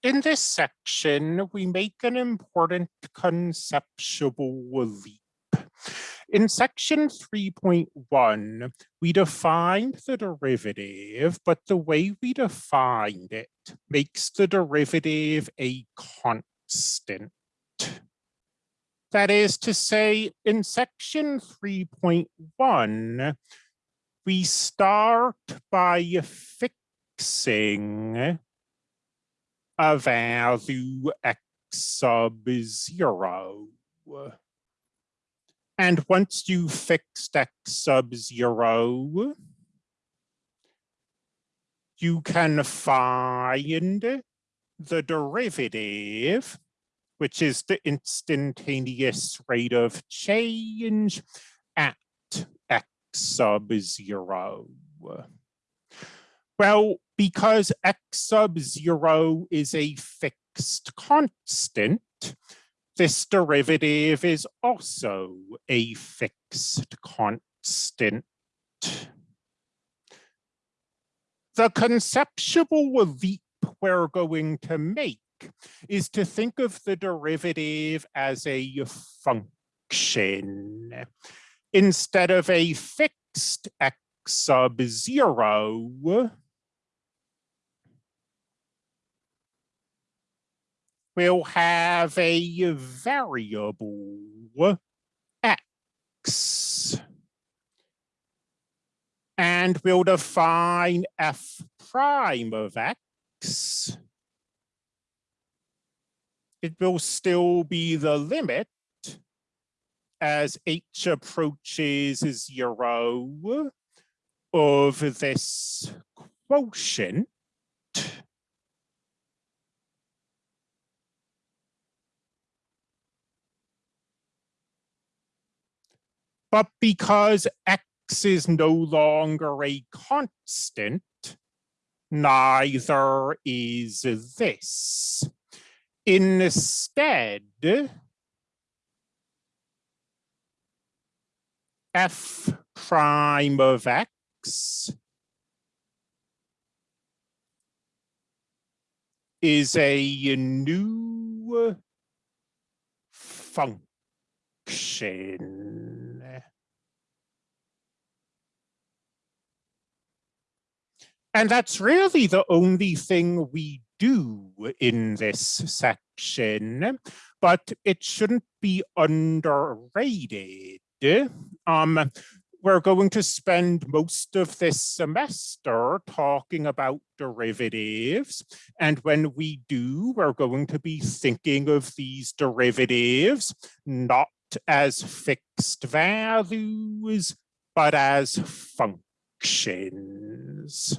In this section, we make an important conceptual leap. In section 3.1, we defined the derivative, but the way we defined it makes the derivative a constant. That is to say, in section 3.1, we start by fixing a value x sub zero. And once you fixed x sub zero, you can find the derivative, which is the instantaneous rate of change at x sub zero. Well, because x sub zero is a fixed constant, this derivative is also a fixed constant. The conceptual leap we're going to make is to think of the derivative as a function. Instead of a fixed x sub zero, we'll have a variable x. And we'll define f prime of x. It will still be the limit as h approaches zero of this quotient But because x is no longer a constant, neither is this. Instead, f prime of x is a new function. And that's really the only thing we do in this section, but it shouldn't be underrated. Um, we're going to spend most of this semester talking about derivatives. And when we do, we're going to be thinking of these derivatives, not as fixed values, but as functions.